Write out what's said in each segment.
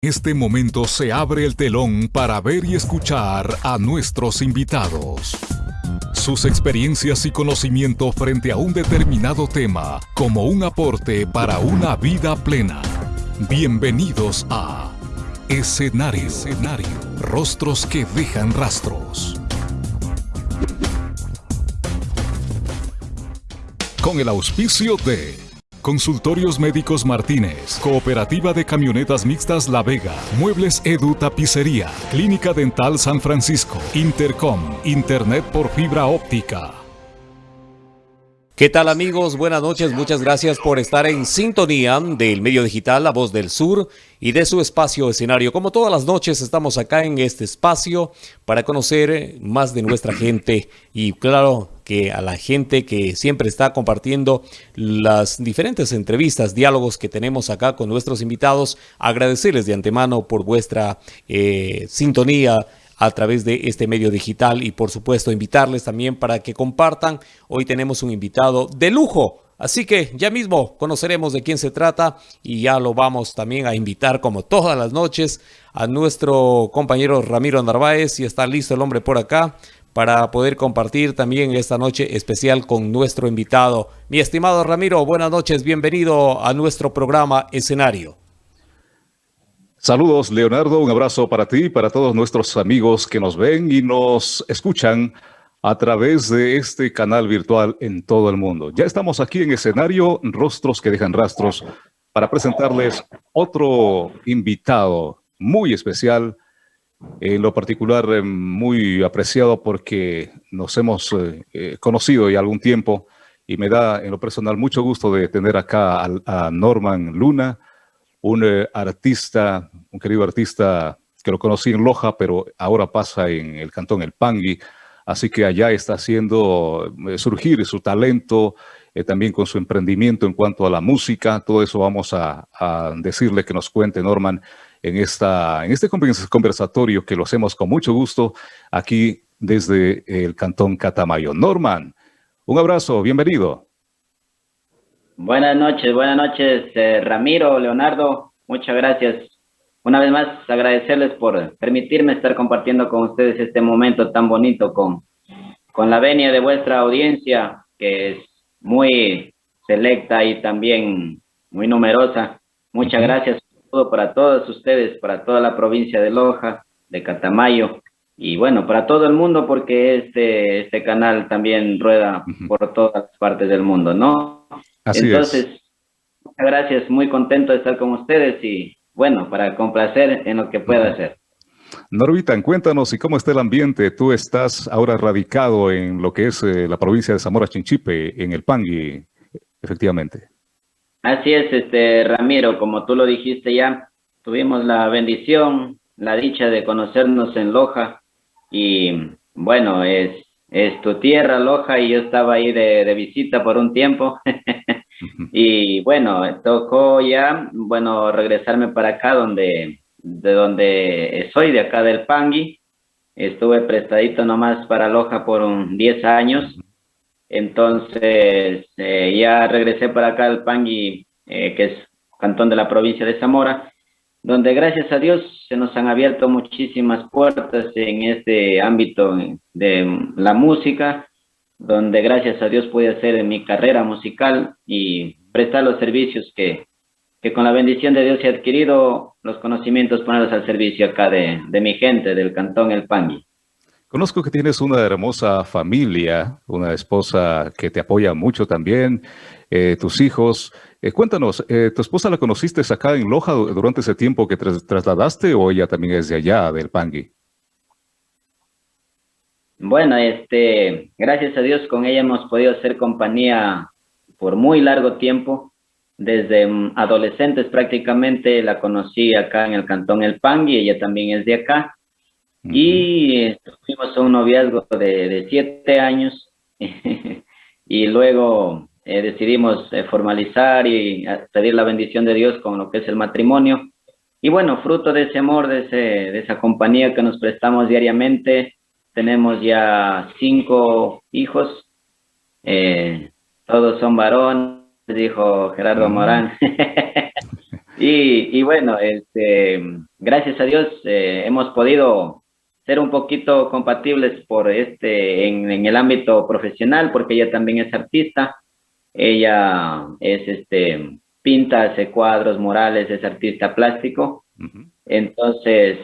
este momento se abre el telón para ver y escuchar a nuestros invitados. Sus experiencias y conocimiento frente a un determinado tema como un aporte para una vida plena. Bienvenidos a Escenario, Escenario. Rostros que dejan rastros. Con el auspicio de Consultorios Médicos Martínez, Cooperativa de Camionetas Mixtas La Vega, Muebles Edu Tapicería, Clínica Dental San Francisco, Intercom, Internet por fibra óptica. ¿Qué tal amigos? Buenas noches, muchas gracias por estar en sintonía del medio digital La Voz del Sur y de su espacio escenario. Como todas las noches estamos acá en este espacio para conocer más de nuestra gente y claro que a la gente que siempre está compartiendo las diferentes entrevistas, diálogos que tenemos acá con nuestros invitados, agradecerles de antemano por vuestra eh, sintonía a través de este medio digital y por supuesto invitarles también para que compartan. Hoy tenemos un invitado de lujo, así que ya mismo conoceremos de quién se trata y ya lo vamos también a invitar como todas las noches a nuestro compañero Ramiro Narváez y está listo el hombre por acá para poder compartir también esta noche especial con nuestro invitado. Mi estimado Ramiro, buenas noches, bienvenido a nuestro programa Escenario. Saludos, Leonardo. Un abrazo para ti y para todos nuestros amigos que nos ven y nos escuchan a través de este canal virtual en todo el mundo. Ya estamos aquí en escenario Rostros que dejan rastros para presentarles otro invitado muy especial, en lo particular eh, muy apreciado porque nos hemos eh, eh, conocido ya algún tiempo y me da en lo personal mucho gusto de tener acá a Norman Luna, un eh, artista, un querido artista que lo conocí en Loja, pero ahora pasa en el cantón El Pangui, así que allá está haciendo eh, surgir su talento, eh, también con su emprendimiento en cuanto a la música, todo eso vamos a, decirle que nos cuente Norman en, esta, en este conversatorio que lo hacemos con mucho gusto aquí desde el cantón Catamayo. Norman, un abrazo, bienvenido. Buenas noches, buenas noches, eh, Ramiro, Leonardo, muchas gracias. Una vez más, agradecerles por permitirme estar compartiendo con ustedes este momento tan bonito con, con la venia de vuestra audiencia, que es muy selecta y también muy numerosa. Muchas gracias para todos ustedes, para toda la provincia de Loja, de Catamayo, y bueno, para todo el mundo, porque este, este canal también rueda por todas partes del mundo, ¿no? Entonces, muchas gracias, muy contento de estar con ustedes y bueno, para complacer en lo que pueda hacer. Norvitan, cuéntanos y cómo está el ambiente. Tú estás ahora radicado en lo que es eh, la provincia de Zamora Chinchipe, en el Pangui, efectivamente. Así es, este Ramiro, como tú lo dijiste ya, tuvimos la bendición, la dicha de conocernos en Loja y bueno, es, es tu tierra Loja y yo estaba ahí de, de visita por un tiempo Y bueno, tocó ya, bueno, regresarme para acá donde, de donde soy, de acá del Pangui. Estuve prestadito nomás para Loja por un 10 años. Entonces, eh, ya regresé para acá al Pangui, eh, que es cantón de la provincia de Zamora, donde gracias a Dios se nos han abierto muchísimas puertas en este ámbito de la música donde gracias a Dios pude hacer mi carrera musical y prestar los servicios que, que con la bendición de Dios he adquirido, los conocimientos ponerlos al servicio acá de, de mi gente, del cantón El Pangui. Conozco que tienes una hermosa familia, una esposa que te apoya mucho también, eh, tus hijos. Eh, cuéntanos, eh, ¿tu esposa la conociste acá en Loja durante ese tiempo que trasladaste o ella también es de allá, del Pangui? Bueno, este, gracias a Dios con ella hemos podido hacer compañía por muy largo tiempo. Desde mm, adolescentes prácticamente la conocí acá en el cantón El Pangui, ella también es de acá. Y fuimos a un noviazgo de, siete años y luego eh, decidimos eh, formalizar y pedir la bendición de Dios con lo que es el matrimonio. Y bueno, fruto de ese amor, de, ese, de esa compañía que nos prestamos diariamente, tenemos ya cinco hijos, eh, todos son varones, dijo Gerardo Morán. y, bueno, este, gracias a Dios eh, hemos podido ser un poquito compatibles por este en, en, el ámbito profesional, porque ella también es artista, ella es este pinta, hace cuadros morales, es artista plástico, entonces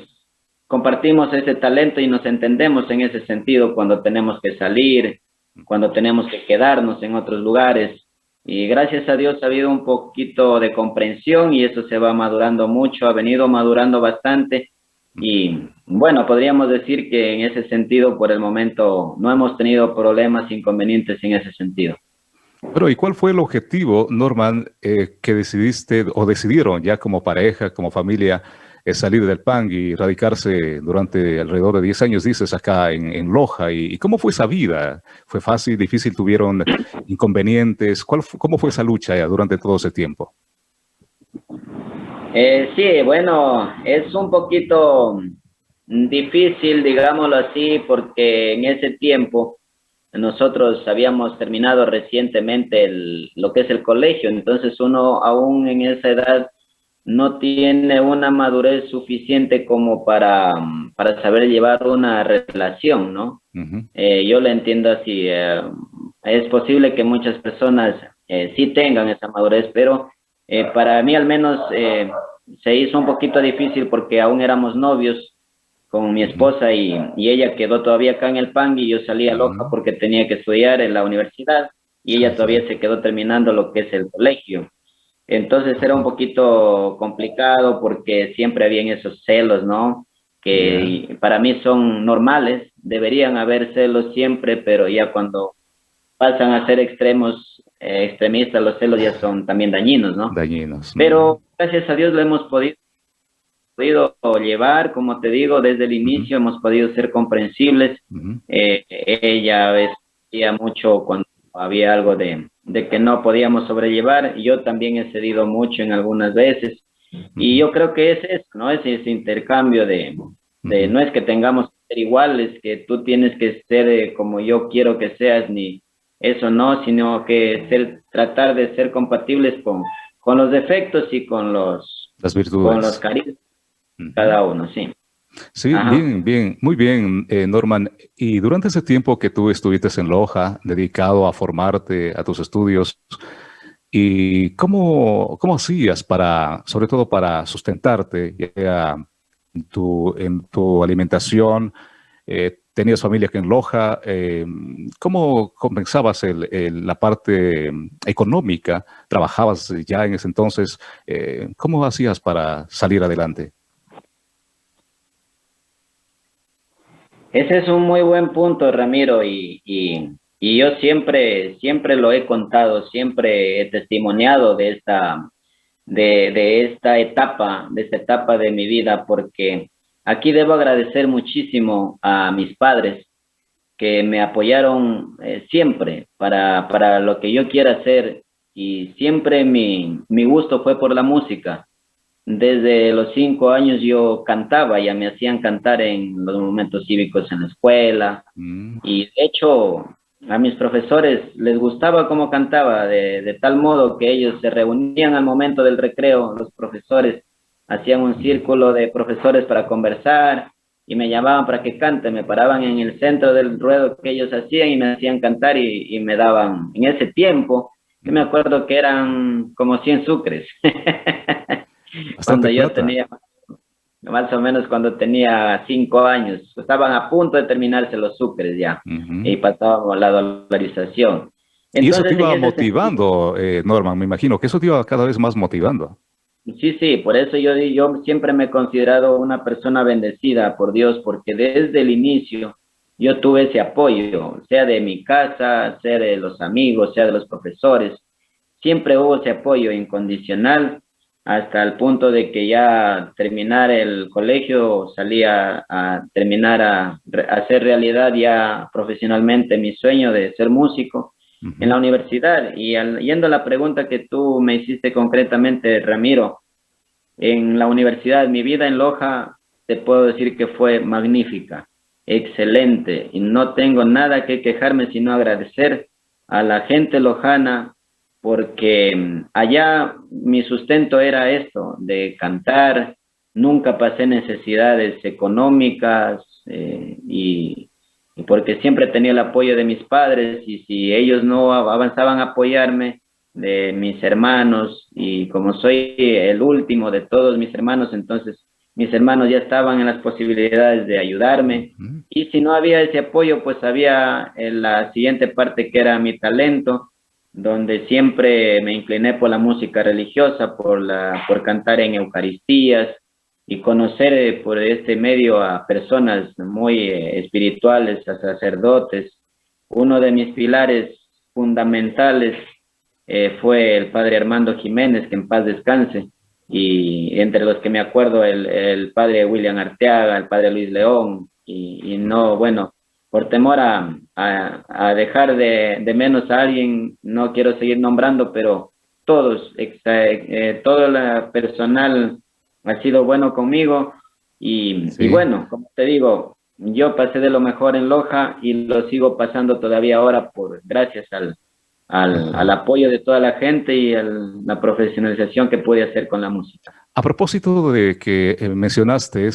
compartimos ese talento y nos entendemos en ese sentido cuando tenemos que salir, cuando tenemos que quedarnos en otros lugares. Y gracias a Dios ha habido un poquito de comprensión y eso se va madurando mucho, ha venido madurando bastante. Y bueno, podríamos decir que en ese sentido, por el momento, no hemos tenido problemas, inconvenientes en ese sentido. Pero ¿y cuál fue el objetivo, Norman, eh, que decidiste o decidieron ya como pareja, como familia, es salir del PAN y radicarse durante alrededor de 10 años, dices, acá en, Loja. ¿Y, cómo fue esa vida? ¿Fue fácil, difícil? ¿Tuvieron inconvenientes? ¿Cuál, ¿Cómo fue esa lucha ya durante todo ese tiempo? Eh, sí, bueno, es un poquito difícil, digámoslo así, porque en ese tiempo nosotros habíamos terminado recientemente lo que es el colegio, entonces uno aún en esa edad no tiene una madurez suficiente como para, para saber llevar una relación, ¿no? Eh, yo lo entiendo así. Eh, es posible que muchas personas eh, sí tengan esa madurez, pero para mí al menos se hizo un poquito difícil porque aún éramos novios con mi esposa y, y ella quedó todavía acá en el PAN y yo salía loca porque tenía que estudiar en la universidad y ella todavía se quedó terminando lo que es el colegio. Entonces era un poquito complicado porque siempre habían esos celos, ¿no? Que para mí son normales, deberían haber celos siempre, pero ya cuando pasan a ser extremos, eh, extremistas, los celos ya son también dañinos, ¿no? Dañinos. Pero gracias a Dios lo hemos podido, podido llevar, como te digo, desde el inicio hemos podido ser comprensibles. Eh, ella decía mucho cuando había algo de, de que no podíamos sobrellevar. Yo también he cedido mucho en algunas veces. Y yo creo que es eso, ¿no? Es ese intercambio de, de no es que tengamos que ser iguales, que tú tienes que ser eh, como yo quiero que seas, ni eso no, sino que ser, tratar de ser compatibles con, con los defectos y con los, Las virtudes. con los carismas, cada uno, sí. Sí, bien, bien, muy bien, eh, Norman. Y durante ese tiempo que tú estuviste en Loja, dedicado a formarte, a tus estudios, ¿y cómo, cómo hacías para, sobre todo para sustentarte en, tu, en tu alimentación? Eh, ¿Tenías familia que en Loja? Eh, ¿Cómo compensabas la parte económica? ¿Trabajabas ya en ese entonces? ¿Cómo hacías para salir adelante? Ese es un muy buen punto, Ramiro, y, y, y, yo siempre, siempre lo he contado, siempre he testimoniado de esta, de, de esta etapa, de esta etapa de mi vida, porque aquí debo agradecer muchísimo a mis padres que me apoyaron eh, siempre para, para lo que yo quiera hacer y siempre mi, mi gusto fue por la música. Desde los cinco años yo cantaba, ya me hacían cantar en los momentos cívicos en la escuela. Mm. Y de hecho, a mis profesores les gustaba cómo cantaba, de, de, tal modo que ellos se reunían al momento del recreo, los profesores hacían un círculo de profesores para conversar y me llamaban para que cante, me paraban en el centro del ruedo que ellos hacían y me hacían cantar y, y me daban, en ese tiempo, yo me acuerdo que eran como 100 sucres. cuando yo tenía, más o menos cuando tenía cinco años, estaban a punto de terminarse los sucres ya, y pasábamos la dolarización. y eso te iba motivando, eh, Norman, me imagino que eso te iba cada vez más motivando. Sí, sí, por eso yo, yo siempre me he considerado una persona bendecida por Dios, porque desde el inicio yo tuve ese apoyo, sea de mi casa, sea de los amigos, sea de los profesores, siempre hubo ese apoyo incondicional hasta el punto de que ya terminar el colegio salía a terminar a, hacer realidad ya profesionalmente mi sueño de ser músico en la universidad. Y yendo a la pregunta que tú me hiciste concretamente, Ramiro, en la universidad, mi vida en Loja, te puedo decir que fue magnífica, excelente, y no tengo nada que quejarme sino agradecer a la gente lojana porque mm, allá mi sustento era esto, de cantar, nunca pasé necesidades económicas eh, y, porque siempre tenía el apoyo de mis padres y si ellos no avanzaban a apoyarme, de mis hermanos y como soy el último de todos mis hermanos, entonces mis hermanos ya estaban en las posibilidades de ayudarme. Y si no había ese apoyo, pues había la siguiente parte que era mi talento, donde siempre me incliné por la música religiosa, por, la, por cantar en Eucaristías y conocer eh, por este medio a personas muy eh, espirituales, a sacerdotes. Uno de mis pilares fundamentales eh, fue el padre Armando Jiménez, que en paz descanse, y entre los que me acuerdo el, el padre William Arteaga, el padre Luis León, y, no, bueno, por temor a, a, dejar de, de, menos a alguien, no quiero seguir nombrando, pero todos, eh, todo el personal ha sido bueno conmigo, y, y bueno, como te digo, yo pasé de lo mejor en Loja y lo sigo pasando todavía ahora por gracias al, al, apoyo de toda la gente y a la profesionalización que puede hacer con la música. A propósito de que eh, mencionaste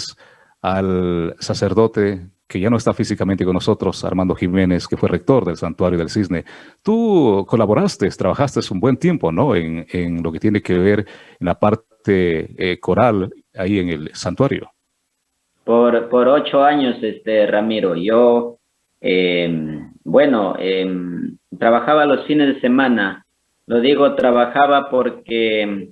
al sacerdote que ya no está físicamente con nosotros, Armando Jiménez, que fue rector del Santuario del Cisne. Tú colaboraste, trabajaste un buen tiempo, ¿no? En, en lo que tiene que ver en la parte eh, coral ahí en el santuario. Por, por ocho años, este Ramiro. Yo, eh, bueno, eh, trabajaba los fines de semana. Lo digo trabajaba porque,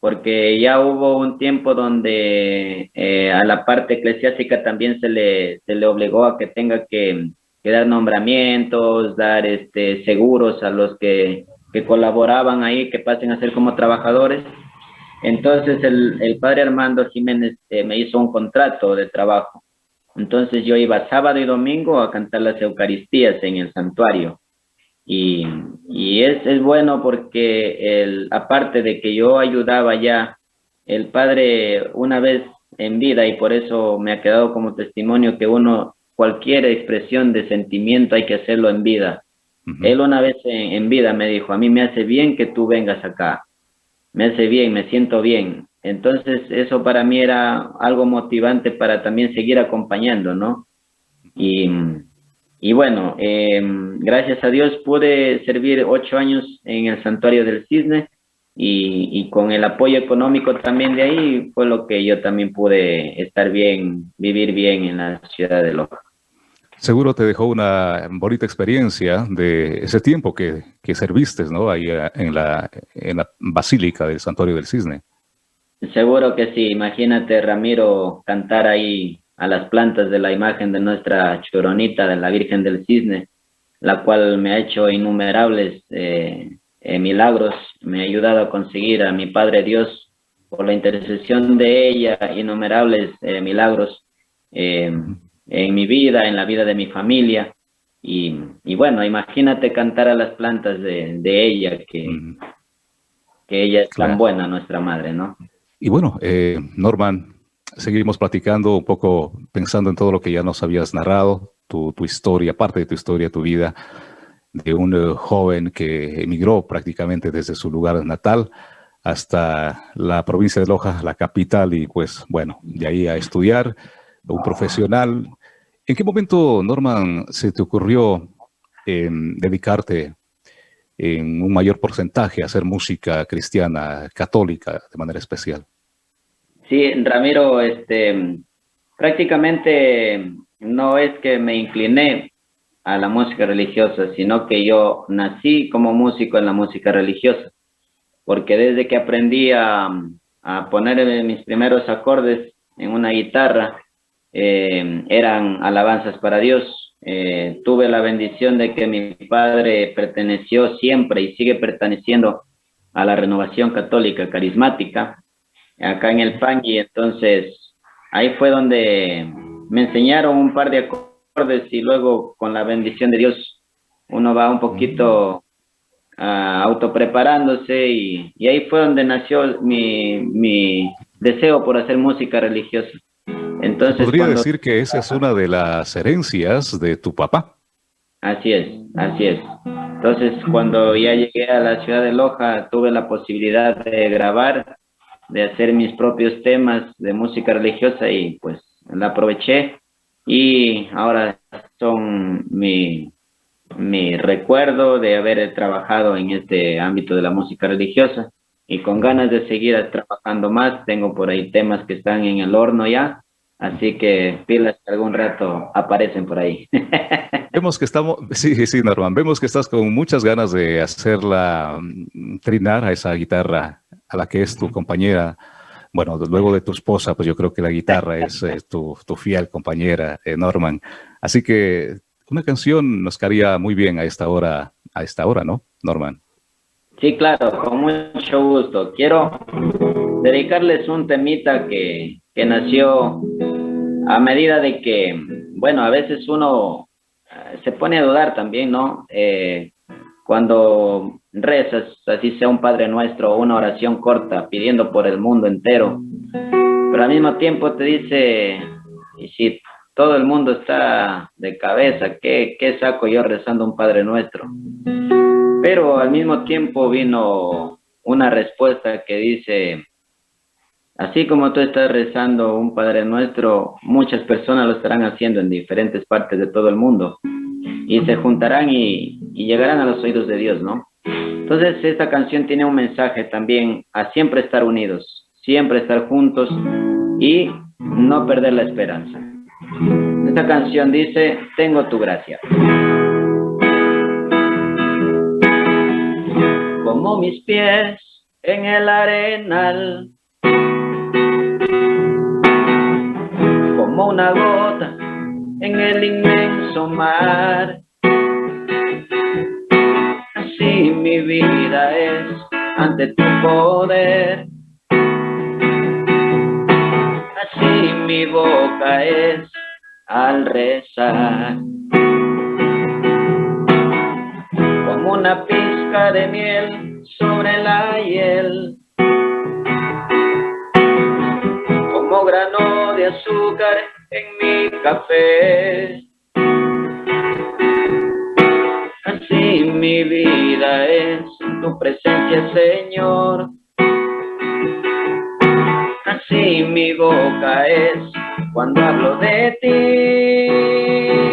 porque ya hubo un tiempo donde eh, a la parte eclesiástica también se le, se le obligó a que tenga que, dar nombramientos, dar este, seguros a los que, que colaboraban ahí, que pasen a ser como trabajadores. Entonces el, el padre Armando Jiménez eh, me hizo un contrato de trabajo. Entonces yo iba sábado y domingo a cantar las Eucaristías en el santuario. Y, y es, es, bueno porque el, aparte de que yo ayudaba ya, el padre una vez en vida, y por eso me ha quedado como testimonio que uno, cualquier expresión de sentimiento hay que hacerlo en vida. Él una vez en, en, vida me dijo, a mí me hace bien que tú vengas acá, me hace bien, me siento bien. Entonces eso para mí era algo motivante para también seguir acompañando, ¿no? Y, y bueno, eh, gracias a Dios pude servir ocho años en el santuario del cisne y, y, con el apoyo económico también de ahí fue lo que yo también pude estar bien, vivir bien en la ciudad de Loja. Seguro te dejó una bonita experiencia de ese tiempo que, que serviste, ¿no? Ahí eh, en la, en la Basílica del Santuario del Cisne. Seguro que sí. Imagínate, Ramiro, cantar ahí a las plantas de la imagen de nuestra choronita, de la Virgen del Cisne, la cual me ha hecho innumerables eh, eh, milagros, me ha ayudado a conseguir a mi Padre Dios, por la intercesión de ella, innumerables eh, milagros en mi vida, en la vida de mi familia. Y, y, bueno, imagínate cantar a las plantas de, de ella, que, que ella es tan buena, nuestra madre, ¿no? Y bueno, Norman, seguimos platicando un poco, pensando en todo lo que ya nos habías narrado, tu, historia, parte de tu historia, tu vida, de un eh, joven que emigró prácticamente desde su lugar natal hasta la provincia de Loja, la capital, y pues bueno, de ahí a estudiar, un profesional. ¿En qué momento, Norman, se te ocurrió dedicarte en un mayor porcentaje a hacer música cristiana, católica, de manera especial? Sí, Ramiro, este, prácticamente no es que me incliné a la música religiosa, sino que yo nací como músico en la música religiosa, porque desde que aprendí a, poner mis primeros acordes en una guitarra, eh, eran alabanzas para Dios. Eh, tuve la bendición de que mi padre perteneció siempre y sigue perteneciendo a la renovación católica carismática, acá en el PAN y entonces ahí fue donde me enseñaron un par de acordes y luego con la bendición de Dios uno va un poquito uh, autopreparándose y, y, ahí fue donde nació mi, mi, deseo por hacer música religiosa. Entonces, podría decir que esa es una de las herencias de tu papá. Así es, así es. Entonces, cuando ya llegué a la ciudad de Loja, tuve la posibilidad de grabar de hacer mis propios temas de música religiosa y pues la aproveché y ahora son mi, mi recuerdo de haber trabajado en este ámbito de la música religiosa y con ganas de seguir trabajando más. Tengo por ahí temas que están en el horno ya, así que pilas que algún rato aparecen por ahí. Vemos que estamos, sí, sí, Norman, vemos que estás con muchas ganas de hacerla mm, trinar a esa guitarra a la que es tu compañera. Bueno, luego de tu esposa, pues yo creo que la guitarra es, tu, tu, fiel compañera, eh, Norman. Así que una canción nos caería muy bien a esta hora, a esta hora, ¿no, Norman? Sí, claro, con mucho gusto. Quiero dedicarles un temita que, que nació a medida de que, bueno, a veces uno eh, se pone a dudar también, ¿no? Eh, cuando rezas, así sea un Padre Nuestro o una oración corta, pidiendo por el mundo entero, pero al mismo tiempo te dice, y si todo el mundo está de cabeza, ¿qué, qué saco yo rezando un Padre Nuestro? Pero al mismo tiempo vino una respuesta que dice, así como tú estás rezando un Padre Nuestro, muchas personas lo estarán haciendo en diferentes partes de todo el mundo y se juntarán y, llegarán a los oídos de Dios, ¿no? Entonces esta canción tiene un mensaje también a siempre estar unidos, siempre estar juntos y no perder la esperanza. Esta canción dice, tengo tu gracia. como mis pies en el arenal, como una gota en el inmenso mar. Mi vida es ante tu poder. Así mi boca es al rezar. Como una pizca de miel sobre la hiel. Como grano de azúcar en mi café. Así mi vida es tu presencia, Señor. Así mi boca es cuando hablo de ti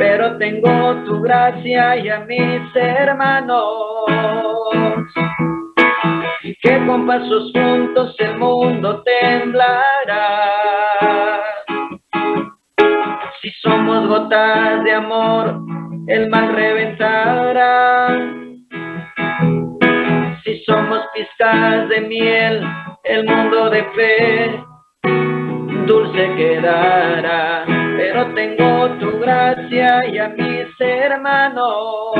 pero tengo tu gracia y a mis hermanos, que con pasos juntos el mundo temblará. Si somos gotas de amor, el mal reventará. Si somos pizcas de miel, el mundo de fe dulce quedará pero tengo tu gracia y a mis hermanos,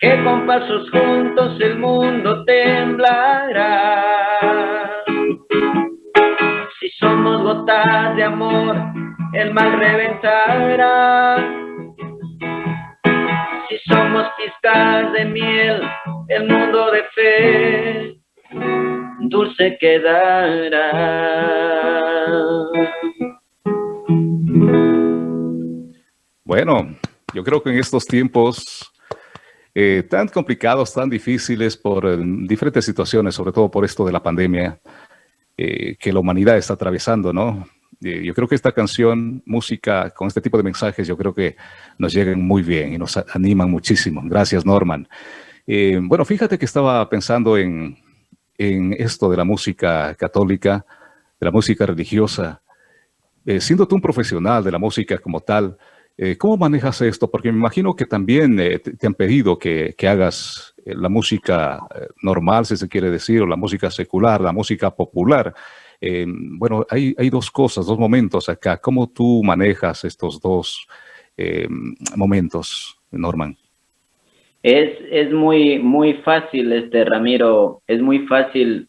que con pasos juntos el mundo temblará. Si somos gotas de amor, el mal reventará. Si somos pizcas de miel, el mundo de fe dulce quedará. Bueno, yo creo que en estos tiempos eh, tan complicados, tan difíciles por eh, diferentes situaciones, sobre todo por esto de la pandemia eh, que la humanidad está atravesando, ¿no? Yo creo que esta canción, música con este tipo de mensajes, yo creo que nos llegan muy bien y nos animan muchísimo. Gracias, Norman. bueno, fíjate que estaba pensando en, esto de la música católica, de la música religiosa. siendo tú un profesional de la música como tal, eh, ¿Cómo manejas esto? Porque me imagino que también eh, te, han pedido que, hagas eh, la música normal, si se quiere decir, o la música secular, la música popular. Bueno, hay, dos cosas, dos momentos acá. ¿Cómo tú manejas estos dos momentos, Norman? Es, es muy, muy fácil, este Ramiro, es muy fácil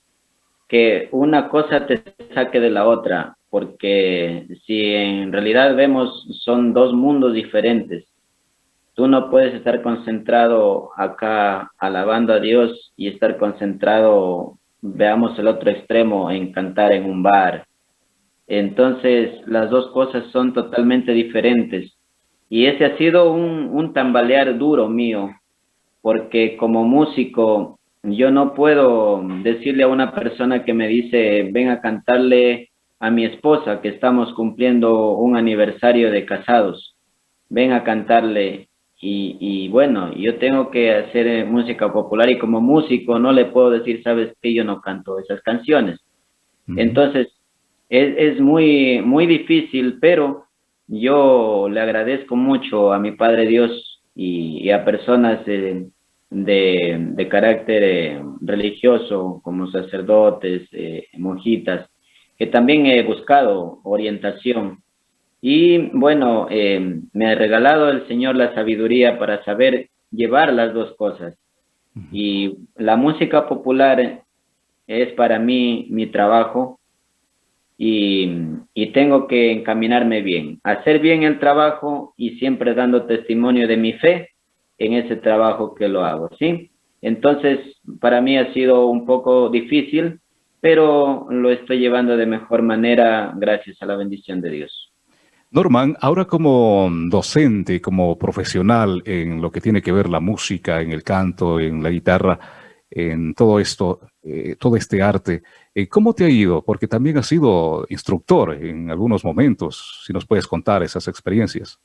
que una cosa te saque de la otra porque si en realidad vemos son dos mundos diferentes. Tú no puedes estar concentrado acá alabando a Dios y estar concentrado, veamos el otro extremo, en cantar en un bar. Entonces las dos cosas son totalmente diferentes. Y ese ha sido un, un tambalear duro mío, porque como músico yo no puedo decirle a una persona que me dice, ven a cantarle a mi esposa que estamos cumpliendo un aniversario de casados, ven a cantarle y, y, bueno, yo tengo que hacer eh, música popular y como músico no le puedo decir, sabes que yo no canto esas canciones. Entonces, es, es, muy, muy difícil, pero yo le agradezco mucho a mi Padre Dios y, a personas de, de, carácter eh, religioso, como sacerdotes, eh, monjitas, que también he buscado orientación y bueno, eh, me ha regalado el Señor la sabiduría para saber llevar las dos cosas. Y la música popular es para mí mi trabajo y, y, tengo que encaminarme bien, hacer bien el trabajo y siempre dando testimonio de mi fe en ese trabajo que lo hago, ¿sí? Entonces, para mí ha sido un poco difícil, pero lo estoy llevando de mejor manera gracias a la bendición de Dios. Norman, ahora como docente, como profesional en lo que tiene que ver la música, en el canto, en la guitarra, en todo esto, eh, todo este arte, eh, ¿cómo te ha ido? Porque también has sido instructor en algunos momentos, si nos puedes contar esas experiencias.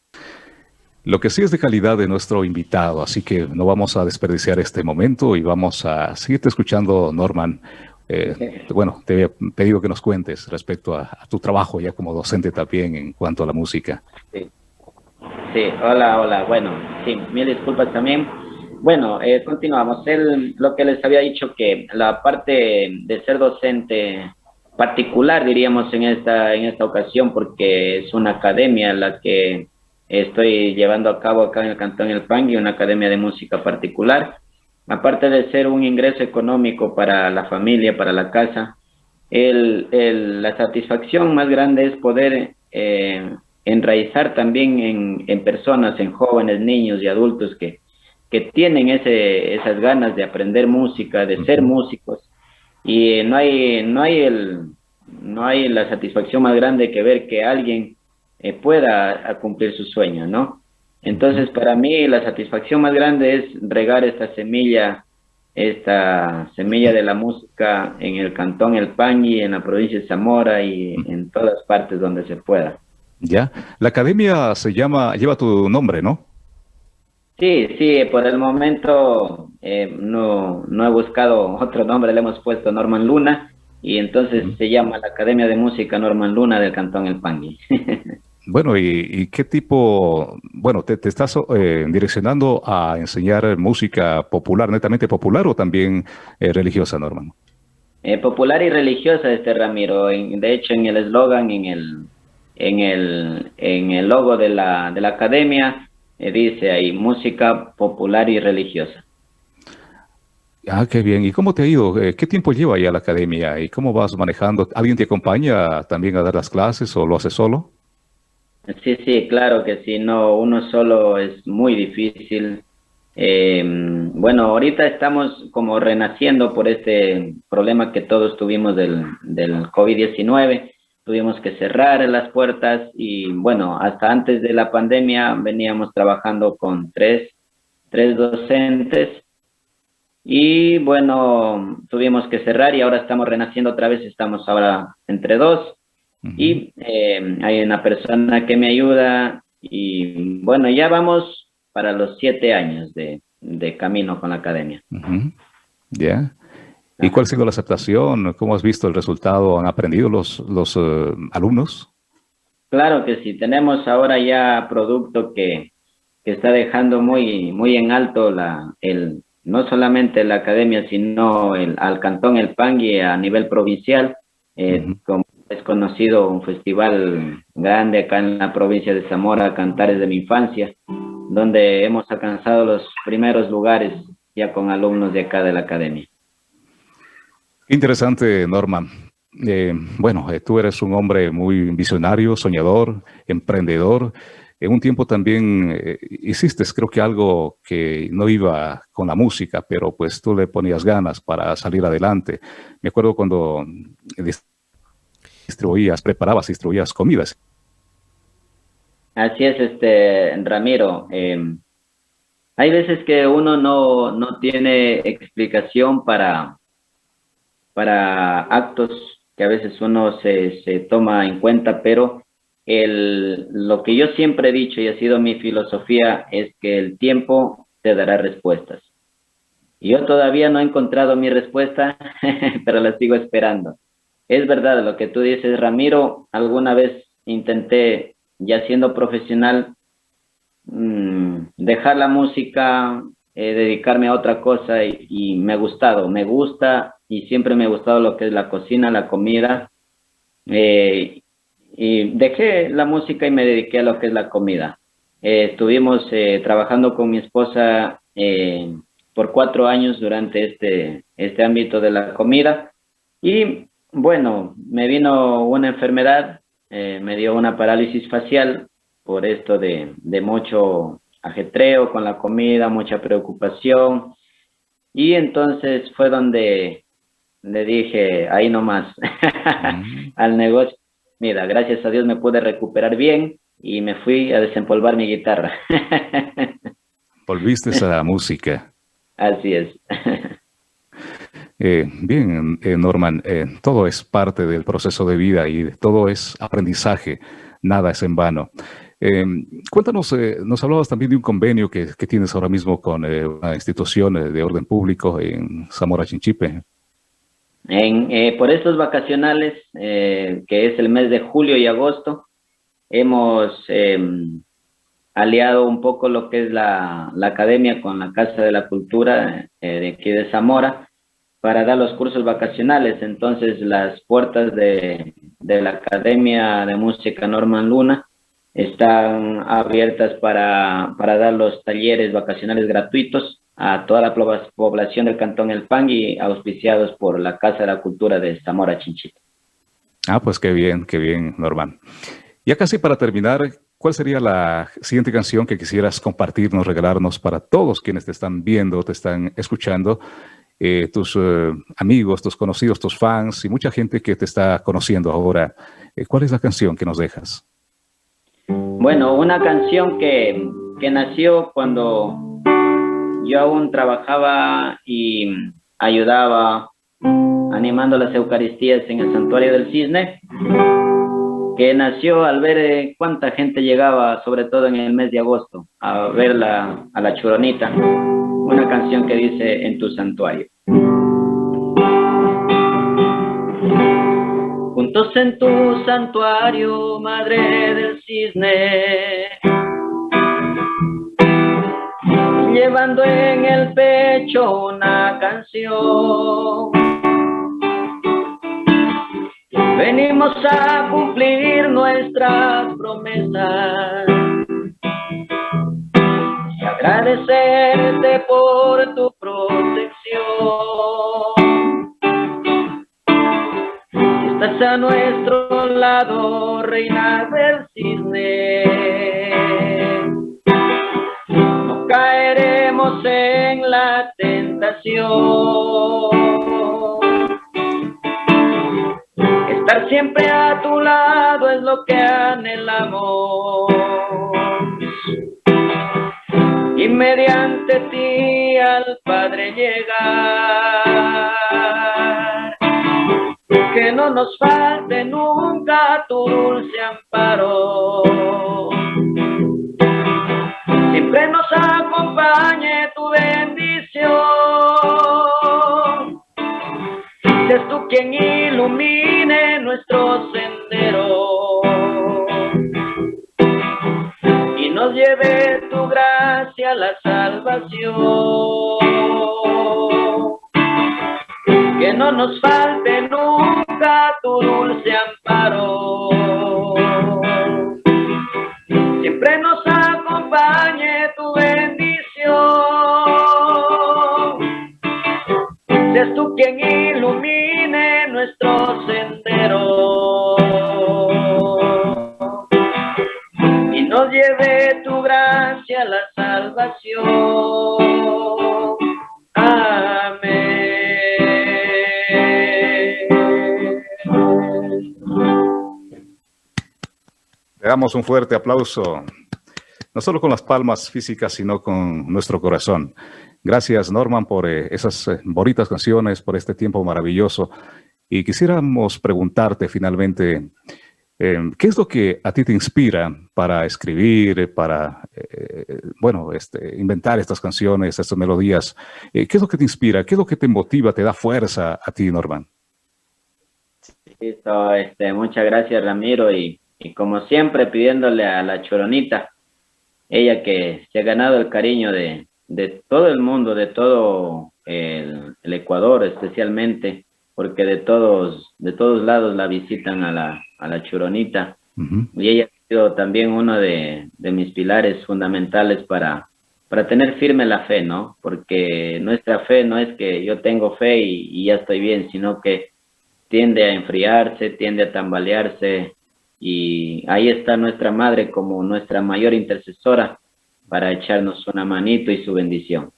Lo que sí es de calidad de nuestro invitado, así que no vamos a desperdiciar este momento y vamos a seguirte escuchando, Norman. Eh, bueno, te había pedido que nos cuentes respecto a, tu trabajo ya como docente también en cuanto a la música. Sí, sí hola, hola. Bueno, sí, mil disculpas también. Bueno, eh, continuamos. El, lo que les había dicho que la parte de ser docente particular, diríamos, en esta, en esta ocasión, porque es una academia la que estoy llevando a cabo acá en el Cantón El Pangui, una academia de música particular aparte de ser un ingreso económico para la familia, para la casa, el, el, la satisfacción más grande es poder eh, enraizar también en, en, personas, en jóvenes, niños y adultos que, que tienen ese, esas ganas de aprender música, de ser músicos. Y no hay, no hay, el, no hay la satisfacción más grande que ver que alguien eh, pueda cumplir su sueño, ¿no? Entonces, para mí la satisfacción más grande es regar esta semilla, esta semilla de la música en el cantón El Pangui, en la provincia de Zamora y en todas partes donde se pueda. Ya, la academia se llama, lleva tu nombre, ¿no? Sí, sí, por el momento eh, no, no he buscado otro nombre, le hemos puesto Norman Luna y entonces se llama la Academia de Música Norman Luna del Cantón El Pangui. Bueno, ¿y, qué tipo, bueno, te, estás eh, direccionando a enseñar música popular, netamente popular o también eh, religiosa, Norman? Eh, popular y religiosa, este Ramiro. de hecho, en el eslogan, en el, en el, en el logo de la, de la academia, dice ahí, música popular y religiosa. Ah, qué bien. ¿Y cómo te ha ido? ¿Qué tiempo lleva ya la academia? ¿Y cómo vas manejando? ¿Alguien te acompaña también a dar las clases o lo haces solo? Sí, sí, claro que sí, no, uno solo es muy difícil. Eh, bueno, ahorita estamos como renaciendo por este problema que todos tuvimos del, del COVID-19. Tuvimos que cerrar las puertas y bueno, hasta antes de la pandemia veníamos trabajando con tres, tres docentes y bueno, tuvimos que cerrar y ahora estamos renaciendo otra vez, estamos ahora entre dos y eh, hay una persona que me ayuda y bueno, ya vamos para los siete años de, de camino con la academia. Ya. ¿Y cuál ha sido la aceptación? ¿Cómo has visto el resultado? ¿Han aprendido los, los eh, alumnos? Claro que sí, tenemos ahora ya producto que, que está dejando muy, muy en alto la, el, no solamente la academia, sino el, al cantón El Pangui a nivel provincial, eh, es conocido un festival grande acá en la provincia de Zamora, Cantares de mi Infancia, donde hemos alcanzado los primeros lugares ya con alumnos de acá de la academia. Interesante, Norman. Eh, bueno, eh, tú eres un hombre muy visionario, soñador, emprendedor. En un tiempo también eh, hiciste, creo que algo que no iba con la música, pero pues tú le ponías ganas para salir adelante. Me acuerdo cuando distribuías, preparabas, distribuías comidas. Así es, este Ramiro. Em, hay veces que uno no, no tiene explicación para, para actos que a veces uno se, se toma en cuenta, pero el, lo que yo siempre he dicho y ha sido mi filosofía es que el tiempo te dará respuestas. Yo todavía no he encontrado mi respuesta, pero la sigo esperando. Es verdad lo que tú dices, Ramiro, alguna vez intenté, ya siendo profesional, mm, dejar la música, eh, dedicarme a otra cosa y, me ha gustado, me gusta y siempre me ha gustado lo que es la cocina, la comida. Eh, y dejé la música y me dediqué a lo que es la comida. Eh, estuvimos trabajando con mi esposa por cuatro años durante este, este ámbito de la comida. Y bueno, me vino una enfermedad, eh, me dio una parálisis facial por esto de, de mucho ajetreo con la comida, mucha preocupación. Y entonces fue donde le dije, ahí nomás, al negocio. Mira, gracias a Dios me pude recuperar bien y me fui a desempolvar mi guitarra. Volviste a la música. Así es. Eh, bien, eh, Norman, eh, todo es parte del proceso de vida y todo es aprendizaje, nada es en vano. cuéntanos, nos hablabas también de un convenio que, tienes ahora mismo con una institución de orden público en Zamora Chinchipe. En, por estos vacacionales, que es el mes de julio y agosto, hemos em, aliado un poco lo que es la, academia con la Casa de la Cultura eh, de aquí de Zamora para dar los cursos vacacionales. Entonces las puertas de, la Academia de Música Norman Luna están abiertas para, dar los talleres vacacionales gratuitos a toda la población del Cantón El Pangui, auspiciados por la Casa de la Cultura de Zamora Chinchita. Ah, pues qué bien, qué bien, Norman. Ya casi para terminar, ¿Cuál sería la siguiente canción que quisieras compartirnos, regalarnos para todos quienes te están viendo, te están escuchando, eh, tus eh, amigos, tus conocidos, tus fans y mucha gente que te está conociendo ahora? Eh, ¿Cuál es la canción que nos dejas? Bueno, una canción que, que nació cuando yo aún trabajaba y ayudaba animando las Eucaristías en el Santuario del Cisne que nació al ver eh, cuánta gente llegaba, sobre todo en el mes de agosto, a ver a la churonita, una canción que dice En tu santuario. Juntos en tu santuario, madre del cisne, llevando en el pecho una canción Venimos a cumplir nuestras promesas agradecerte por tu protección. Estás a nuestro lado, reina del cisne. No caeremos en la tentación. Estar siempre a tu lado es lo que anhelamos. Mediante ti al Padre llegar. Que no nos falte nunca tu dulce amparo. Siempre nos acompañe tu bendición es tú quien ilumine nuestro salvación. Que no nos falte nunca tu dulce amparo. Siempre nos Le damos un fuerte aplauso no solo con las palmas físicas, sino con nuestro corazón. Gracias, Norman, por eh, esas eh, bonitas canciones, por este tiempo maravilloso. Y quisiéramos preguntarte finalmente, eh, ¿qué es lo que a ti te inspira para escribir, para, bueno, este, inventar estas canciones, estas melodías? ¿Qué es lo que te inspira? ¿Qué es lo que te motiva, te da fuerza a ti, Norman? este, muchas gracias, Ramiro, y, y como siempre pidiéndole a la Choronita, ella que se ha ganado el cariño de, de todo el mundo, de todo el, Ecuador especialmente, porque de todos, de todos lados la visitan a la, a la Churonita. Y ella ha sido también uno de, de, mis pilares fundamentales para, para tener firme la fe, ¿no? Porque nuestra fe no es que yo tengo fe y, y ya estoy bien, sino que tiende a enfriarse, tiende a tambalearse, y ahí está nuestra madre como nuestra mayor intercesora para echarnos una manito y su bendición.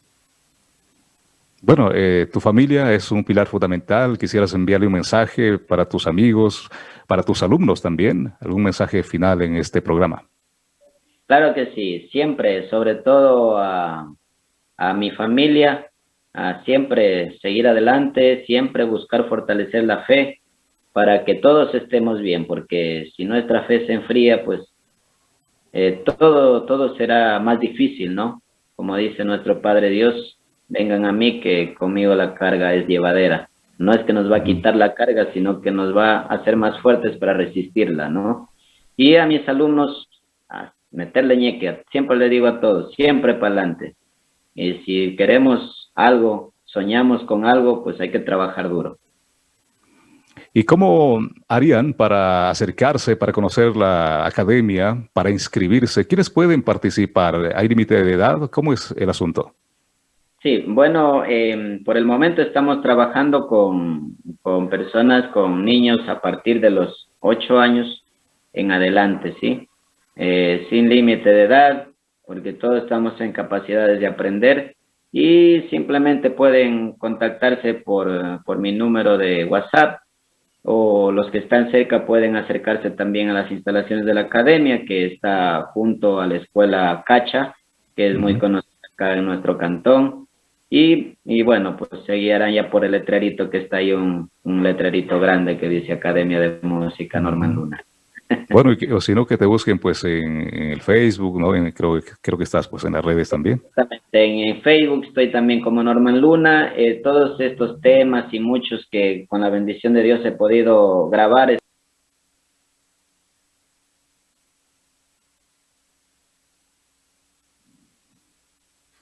Bueno, eh, tu familia es un pilar fundamental. Quisieras enviarle un mensaje para tus amigos, para tus alumnos también, algún mensaje final en este programa. Claro que sí, siempre, sobre todo a, a mi familia, a siempre seguir adelante, siempre buscar fortalecer la fe para que todos estemos bien, porque si nuestra fe se enfría, pues eh, todo, todo será más difícil, ¿no? Como dice nuestro Padre Dios, vengan a mí que conmigo la carga es llevadera. No es que nos va a quitar la carga, sino que nos va a hacer más fuertes para resistirla, ¿no? Y a mis alumnos, a meterle ñeque, siempre le digo a todos, siempre para adelante. Y si queremos algo, soñamos con algo, pues hay que trabajar duro. ¿Y cómo harían para acercarse, para conocer la academia, para inscribirse? ¿Quiénes pueden participar? ¿Hay límite de edad? ¿Cómo es el asunto? Sí, bueno, em, por el momento estamos trabajando con, con, personas, con niños a partir de los ocho años en adelante, ¿sí? Eh, sin límite de edad, porque todos estamos en capacidades de aprender y simplemente pueden contactarse por, por mi número de WhatsApp o los que están cerca pueden acercarse también a las instalaciones de la academia que está junto a la escuela Cacha, que es muy conocida acá en nuestro cantón. Y, y, bueno, pues seguirán ya por el letrerito que está ahí, un, un letrerito grande que dice Academia de Música Norman Luna. Bueno, o si no, que te busquen pues en, el Facebook, ¿no? creo, creo que estás pues en las redes también. Exactamente, en, Facebook estoy también como Norman Luna. Eh, todos estos temas y muchos que con la bendición de Dios he podido grabar.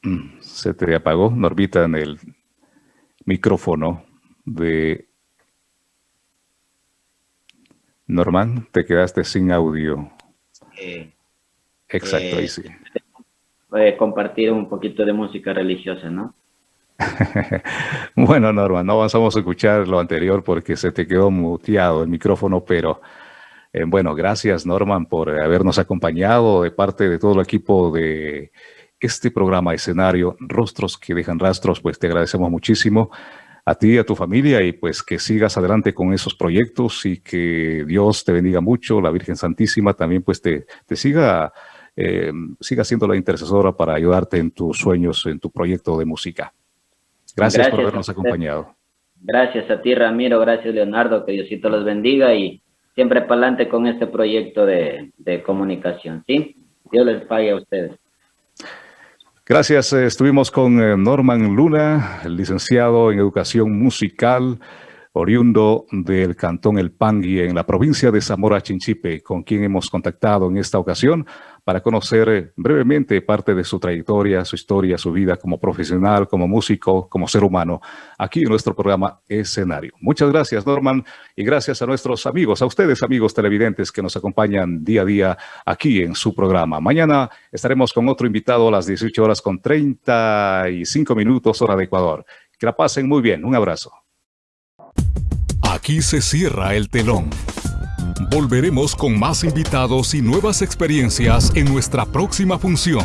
Mm, se te apagó, Norbita, en el micrófono de Norman, te quedaste sin audio. Exacto, ahí sí. Eh, compartir un poquito de música religiosa, ¿no? bueno, Norman, no vamos a escuchar lo anterior porque se te quedó muteado el micrófono, pero eh, bueno, gracias Norman por habernos acompañado de parte de todo el equipo de este programa escenario, Rostros que dejan rastros, pues te agradecemos muchísimo a ti y a tu familia y pues que sigas adelante con esos proyectos y que Dios te bendiga mucho, la Virgen Santísima también pues te, te siga, eh, siga siendo la intercesora para ayudarte en tus sueños, en tu proyecto de música. Gracias, por habernos acompañado. Gracias a ti Ramiro, gracias Leonardo, que Diosito los bendiga y siempre para adelante con este proyecto de, de comunicación, ¿sí? Dios les pague a ustedes. Gracias. Eh, estuvimos con eh, Norman Luna, licenciado en Educación Musical, oriundo del Cantón El Pangui en la provincia de Zamora Chinchipe, con quien hemos contactado en esta ocasión para conocer eh, brevemente parte de su trayectoria, su historia, su vida como profesional, como músico, como ser humano, aquí en nuestro programa Escenario. Muchas gracias, Norman, y gracias a nuestros amigos, a ustedes, amigos televidentes que nos acompañan día a día aquí en su programa. Mañana estaremos con otro invitado a las 18 horas con 35 minutos, hora de Ecuador. Que la pasen muy bien. Un abrazo. Aquí se cierra el telón. Volveremos con más invitados y nuevas experiencias en nuestra próxima función.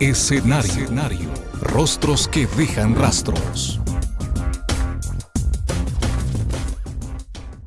Escenario. Escenario. Rostros que dejan rastros.